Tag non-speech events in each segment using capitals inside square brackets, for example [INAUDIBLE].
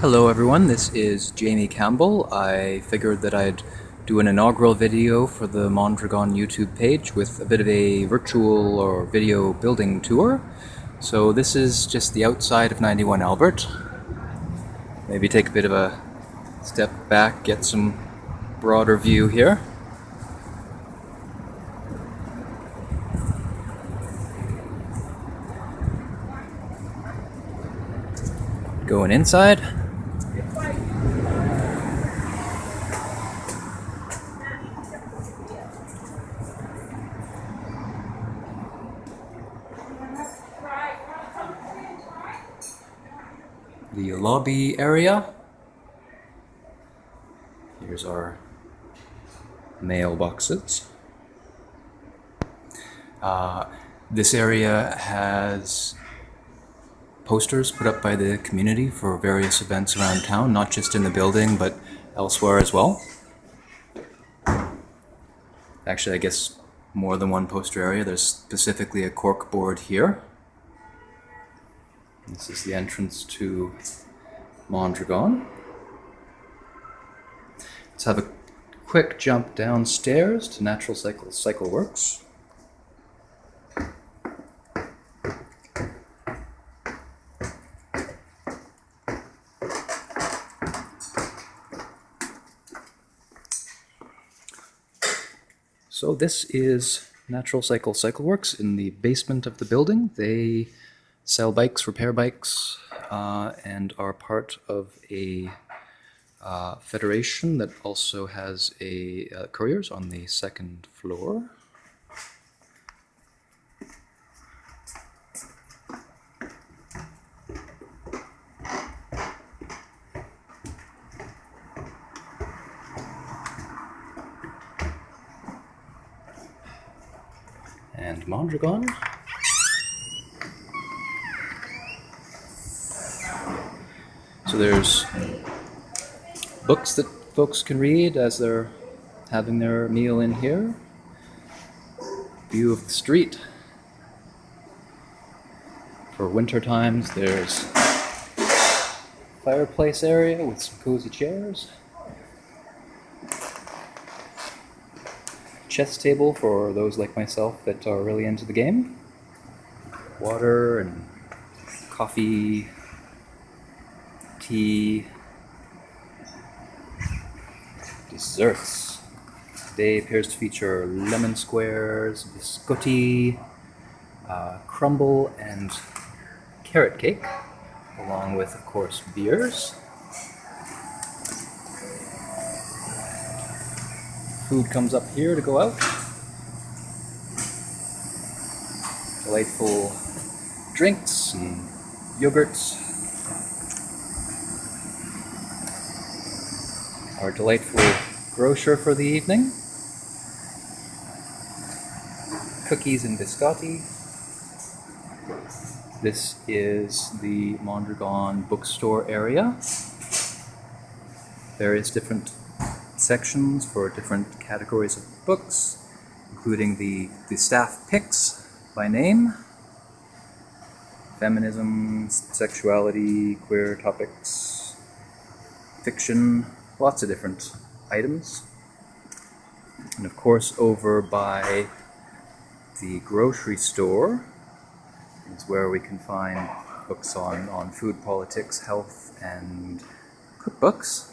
Hello everyone, this is Jamie Campbell. I figured that I'd do an inaugural video for the Mondragon YouTube page with a bit of a virtual or video building tour. So this is just the outside of 91 Albert. Maybe take a bit of a step back, get some broader view here. Going inside. The lobby area. Here's our mailboxes. Uh, this area has posters put up by the community for various events around town, not just in the building, but elsewhere as well. Actually, I guess more than one poster area. There's specifically a cork board here. This is the entrance to Mondragon. Let's have a quick jump downstairs to Natural Cycle Cycle Works. So this is Natural Cycle Cycle Works in the basement of the building. They sell bikes, repair bikes, uh, and are part of a uh, federation that also has a uh, couriers on the second floor. And Mondragon. So there's books that folks can read as they're having their meal in here. View of the street. For winter times, there's fireplace area with some cozy chairs. Chess table for those like myself that are really into the game. Water and coffee, tea, desserts. Today appears to feature lemon squares, biscotti, uh, crumble, and carrot cake, along with, of course, beers. Food comes up here to go out. Delightful drinks and yogurts. Our delightful grocer for the evening. Cookies and biscotti. This is the Mondragon bookstore area. Various different sections for different categories of books, including the, the staff picks by name, feminism, sexuality, queer topics, fiction, lots of different items. And of course, over by the grocery store is where we can find books on, on food politics, health, and cookbooks.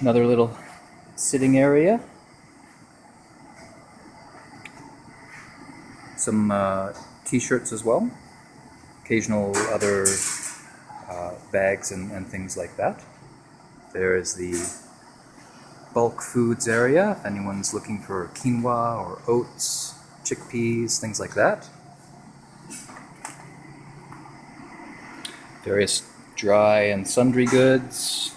Another little sitting area. Some uh, t-shirts as well. Occasional other uh, bags and, and things like that. There is the bulk foods area, if anyone's looking for quinoa or oats, chickpeas, things like that. Various dry and sundry goods.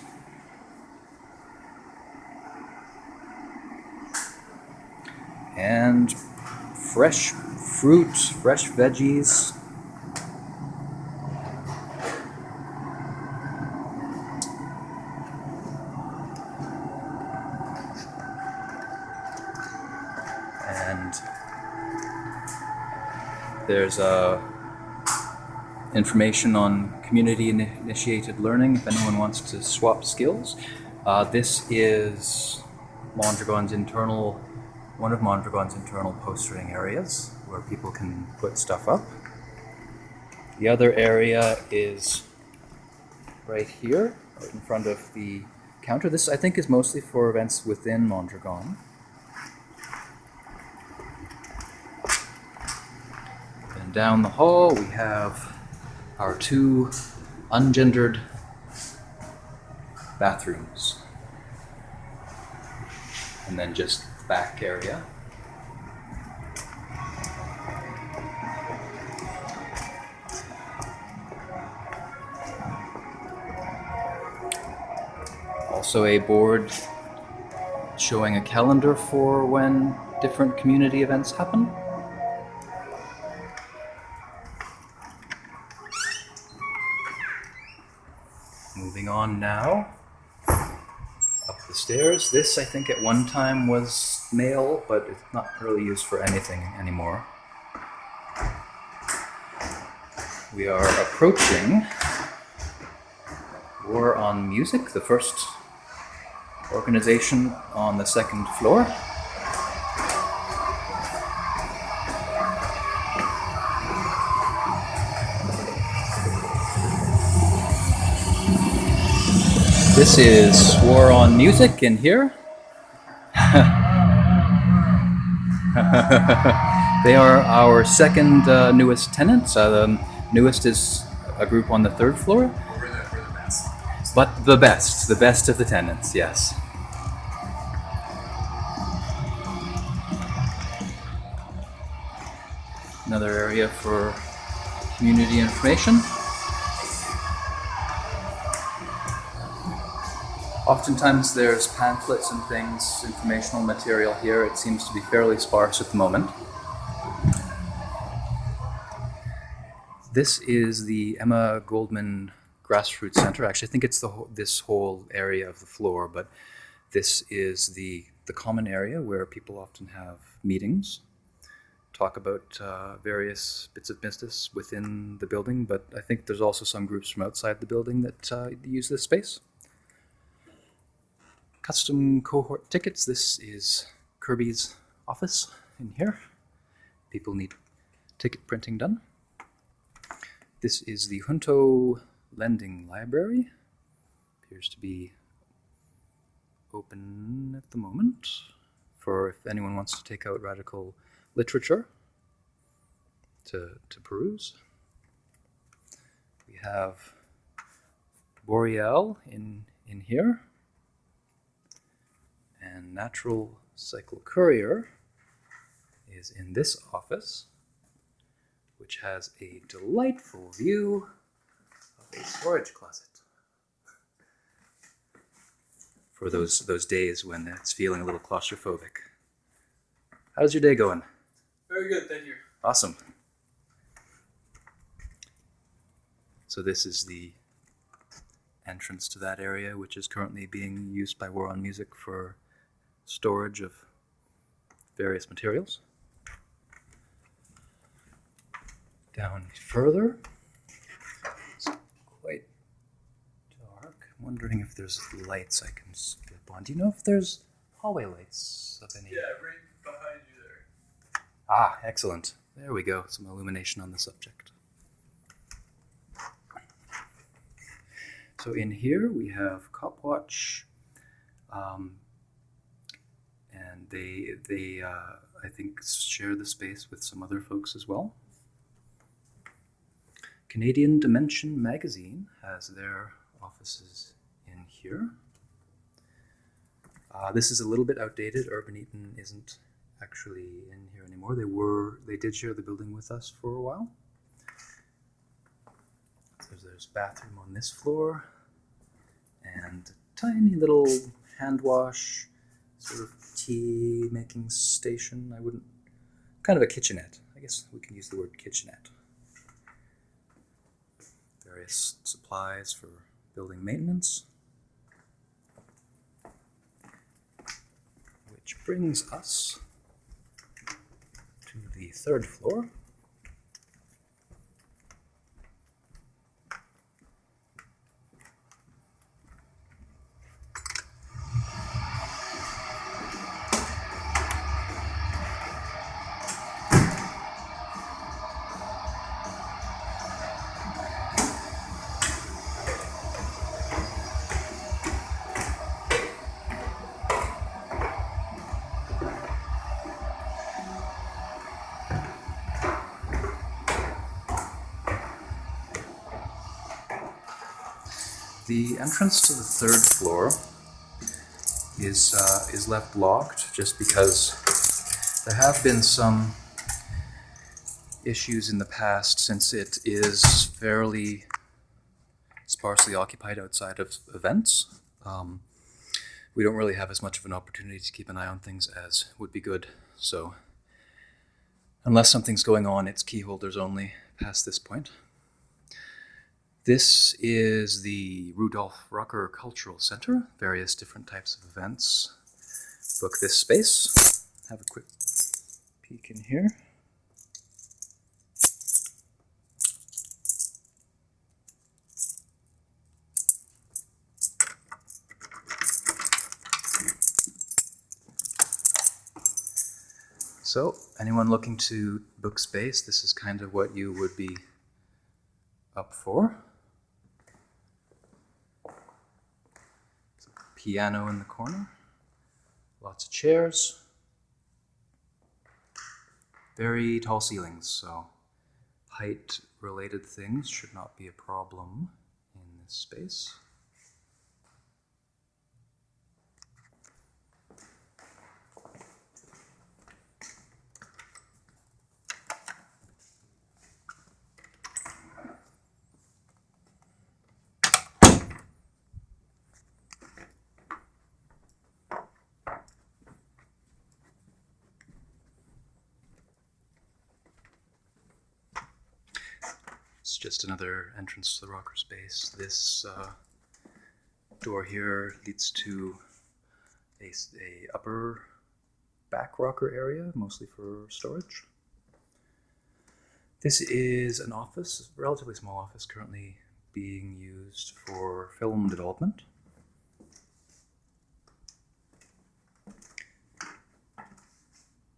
And fresh fruit, fresh veggies, and there's a information on community initiated learning if anyone wants to swap skills. Uh, this is Mondragon's internal, one of Mondragon's internal postering areas where people can put stuff up. The other area is right here, right in front of the counter. This, I think, is mostly for events within Mondragon. Down the hall, we have our two ungendered bathrooms. And then just back area. Also, a board showing a calendar for when different community events happen. Up the stairs. This, I think, at one time was mail, but it's not really used for anything anymore. We are approaching War on Music, the first organization on the second floor. This is War on Music in here. [LAUGHS] they are our second uh, newest tenants. Uh, the newest is a group on the third floor. But the best, the best of the tenants, yes. Another area for community information. Oftentimes there's pamphlets and things, informational material here. It seems to be fairly sparse at the moment. This is the Emma Goldman Grassroots Center. Actually, I think it's the this whole area of the floor, but this is the the common area where people often have meetings, talk about uh, various bits of business within the building. But I think there's also some groups from outside the building that uh, use this space. Custom cohort tickets. This is Kirby's office in here. People need ticket printing done. This is the Junto Lending Library. Appears to be open at the moment for if anyone wants to take out radical literature to, to peruse. We have Boreal in, in here. And Natural Cycle Courier is in this office which has a delightful view of a storage closet. For those those days when it's feeling a little claustrophobic. How's your day going? Very good, thank you. Awesome. So this is the entrance to that area, which is currently being used by War on Music for storage of various materials. Down further, it's quite dark. I'm wondering if there's lights I can skip on. Do you know if there's hallway lights of any? Yeah, right behind you there. Ah, excellent. There we go. Some illumination on the subject. So in here we have Copwatch, um, and they they uh, I think share the space with some other folks as well. Canadian Dimension Magazine has their offices in here. Uh, this is a little bit outdated. Urban Eaton isn't actually in here anymore. They were they did share the building with us for a while. There's there's bathroom on this floor and a tiny little hand wash, sort of tea making station. I wouldn't kind of a kitchenette. I guess we can use the word kitchenette. Various supplies for building maintenance. Which brings us to the third floor. The entrance to the third floor is uh, is left locked just because there have been some issues in the past since it is fairly sparsely occupied outside of events. Um, we don't really have as much of an opportunity to keep an eye on things as would be good. So, unless something's going on, it's keyholders only past this point. This is the Rudolf Rocker Cultural Center, various different types of events. Book this space. Have a quick peek in here. So, anyone looking to book space, this is kind of what you would be up for. It's a piano in the corner, lots of chairs, very tall ceilings, so height related things should not be a problem in this space. It's just another entrance to the rocker space. This uh, door here leads to a upper back rocker area, mostly for storage. This is an office, a relatively small office, currently being used for film development.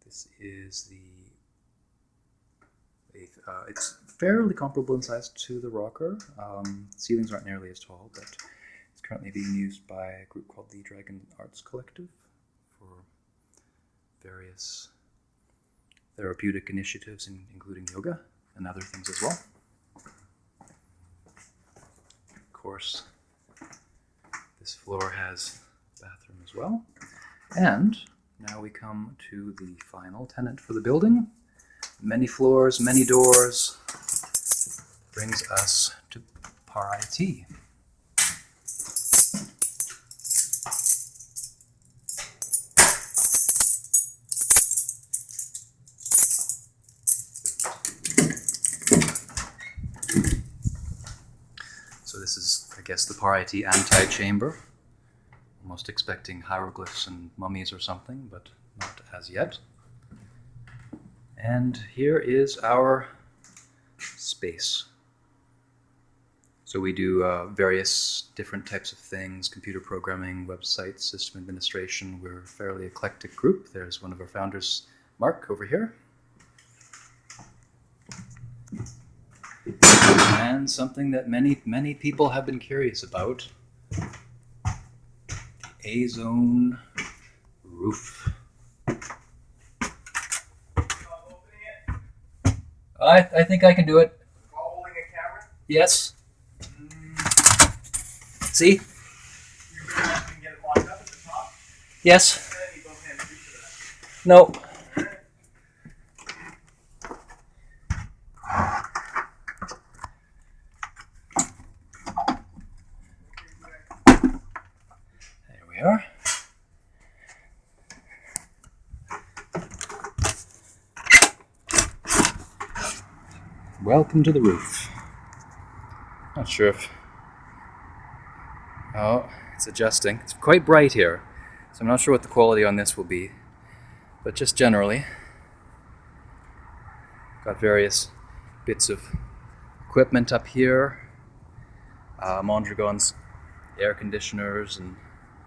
This is the a- uh, it's fairly comparable in size to the rocker. Um, ceilings aren't nearly as tall, but it's currently being used by a group called the Dragon Arts Collective for various therapeutic initiatives, in, including yoga and other things as well. Of course, this floor has a bathroom as well. And now we come to the final tenant for the building many floors, many doors, brings us to Par IT. So this is, I guess, the Par IT anti-chamber. Almost expecting hieroglyphs and mummies or something, but not as yet. And here is our space. So we do uh, various different types of things, computer programming, websites, system administration. We're a fairly eclectic group. There's one of our founders, Mark, over here. And something that many, many people have been curious about, the A-zone roof. I, I think I can do it. While holding a camera, Yes. Mm. See? you're gonna have to get it locked up at the top. Yes. And you both hands free for that. No. There we are. Welcome to the roof. Not sure if. Oh, it's adjusting. It's quite bright here, so I'm not sure what the quality on this will be. But just generally, got various bits of equipment up here. Uh, Mondragon's air conditioners and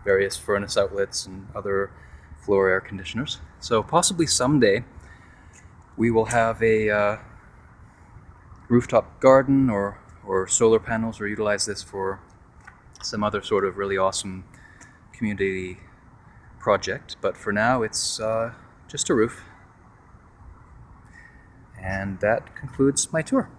various furnace outlets and other floor air conditioners. So possibly someday we will have a uh, rooftop garden or, or solar panels or utilize this for some other sort of really awesome community project. But for now, it's uh, just a roof. And that concludes my tour.